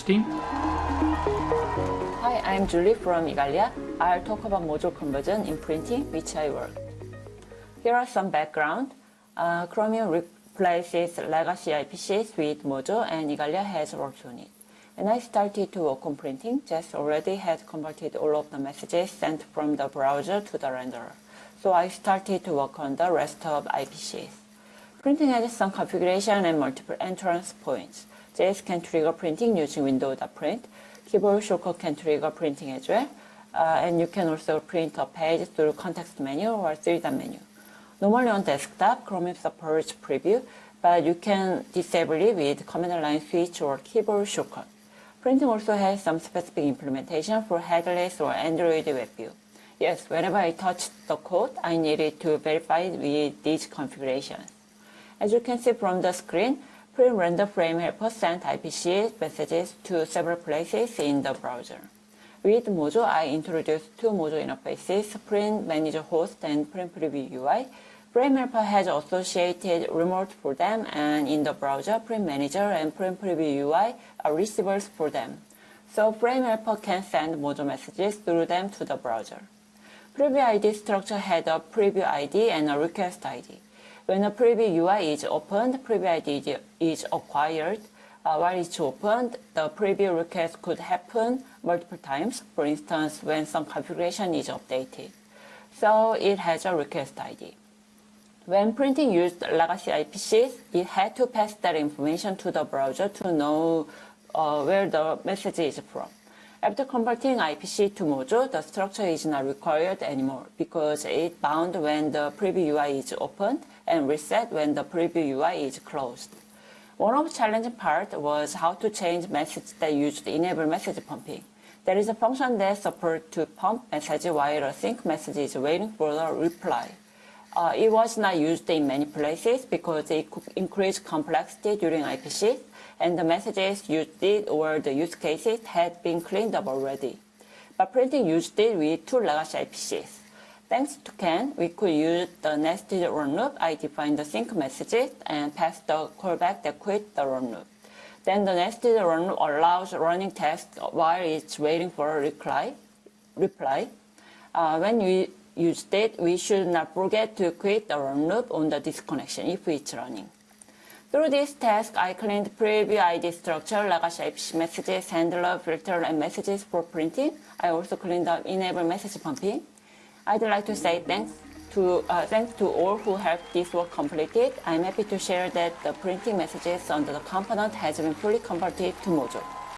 Team. Hi, I'm Julie from Igalia. I'll talk about Mojo conversion in printing, which I work. Here are some background. Uh, Chromium replaces legacy IPCs with Mojo and Igalia has worked on it. When I started to work on printing, Jess already had converted all of the messages sent from the browser to the renderer. So I started to work on the rest of IPCs. Printing has some configuration and multiple entrance points. JS can trigger printing using window.print. Keyboard shortcut can trigger printing as well. Uh, and you can also print a page through context menu or 3-dot menu. Normally on desktop, Chromium supports preview, but you can disable it with command line switch or keyboard shortcut. Printing also has some specific implementation for headless or Android WebView. Yes, whenever I touch the code, I needed to verify with these configurations. As you can see from the screen, Print render frame helper sent IPC messages to several places in the browser. With Mojo, I introduced two Mojo interfaces, Print Manager Host and Print Preview UI. Frame Helper has associated remote for them, and in the browser, Print Manager and Print Preview UI are receivers for them. So Frame Helper can send Mojo messages through them to the browser. Preview ID structure had a preview ID and a request ID. When a preview UI is opened, preview ID is acquired. Uh, while it's opened, the preview request could happen multiple times, for instance, when some configuration is updated. So it has a request ID. When printing used legacy IPCs, it had to pass that information to the browser to know uh, where the message is from. After converting IPC to Mojo, the structure is not required anymore because it bound when the preview UI is opened and reset when the preview UI is closed. One of the challenging part was how to change message that used enable message pumping. There is a function that supports to pump message while a sync message is waiting for the reply. Uh, it was not used in many places because it could increase complexity during IPC and the messages used it or the use cases had been cleaned up already. But printing used it with two legacy IPCs. Thanks to Ken, we could use the nested run loop. I defined the sync messages and pass the callback that quit the run loop. Then the nested run loop allows running tests while it's waiting for a reply. reply. Uh, when we use it, we should not forget to quit the run loop on the disconnection if it's running. Through this task, I cleaned preview ID structure, legacy IPC messages, handler, filter, and messages for printing. I also cleaned up enable message pumping. I'd like to say thanks to, uh, thanks to all who helped this work completed. I'm happy to share that the printing messages under the component has been fully converted to Mojo.